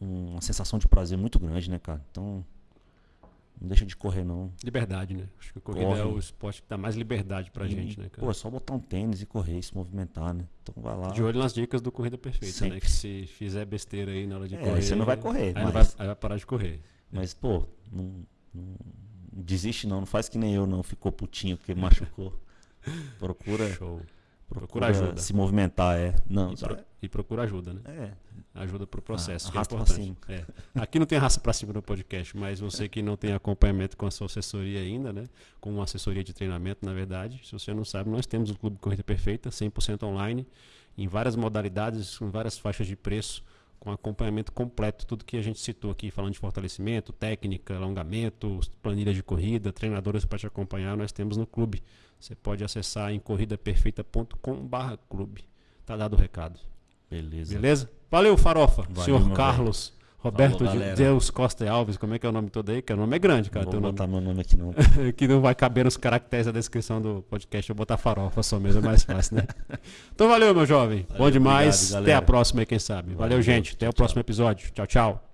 uma sensação de prazer muito grande, né, cara? Então, não deixa de correr, não. Liberdade, né? Acho que a corrida Corre. é o esporte que dá mais liberdade pra e, gente, né, cara? Pô, é só botar um tênis e correr, se movimentar, né? Então vai lá. De olho nas dicas do Corrida Perfeita, Sempre. né? Que se fizer besteira aí na hora de é, correr. Você não vai correr. Aí, mas... vai, aí vai parar de correr. Mas, pô, não, não, desiste não, não faz que nem eu não, ficou putinho porque machucou. [LAUGHS] Procura. Show. Procura, procura ajuda. Se movimentar, é. Não, e, pro, e procura ajuda, né? É. Ajuda pro processo. Ah, que é importante. É. Aqui não tem raça para cima no podcast, mas você que não tem acompanhamento com a sua assessoria ainda, né? Com uma assessoria de treinamento, na verdade, se você não sabe, nós temos o Clube Corrida Perfeita, 100% online, em várias modalidades, com várias faixas de preço com acompanhamento completo, tudo que a gente citou aqui, falando de fortalecimento, técnica, alongamento, planilha de corrida, treinadores para te acompanhar, nós temos no clube. Você pode acessar em corridaperfeita.com/clube. Tá dado o recado. Beleza. Beleza? Valeu, Farofa. Valeu, Senhor Carlos. Roberto Falou, de Deus Costa Alves, como é que é o nome todo aí? Que o nome é grande, cara. Não vou botar nome... meu nome aqui não. [LAUGHS] que não vai caber nos caracteres da descrição do podcast. Eu vou botar farofa só mesmo, é mais fácil, né? [LAUGHS] então valeu, meu jovem. Valeu, Bom demais. Obrigado, Até a próxima aí, quem sabe. Valeu, valeu gente. Até tchau, o próximo episódio. Tchau, tchau.